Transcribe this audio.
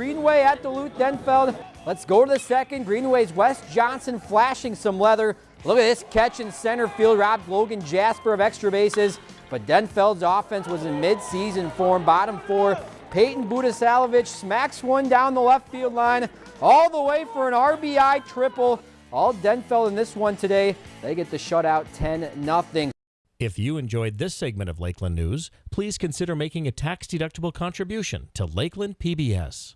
Greenway at Duluth Denfeld. Let's go to the second. Greenway's Wes Johnson flashing some leather. Look at this catch in center field. Robbed Logan Jasper of extra bases. But Denfeld's offense was in midseason form. Bottom four. Peyton Budasalovich smacks one down the left field line all the way for an RBI triple. All Denfeld in this one today. They get the shutout 10-0. If you enjoyed this segment of Lakeland News, please consider making a tax-deductible contribution to Lakeland PBS.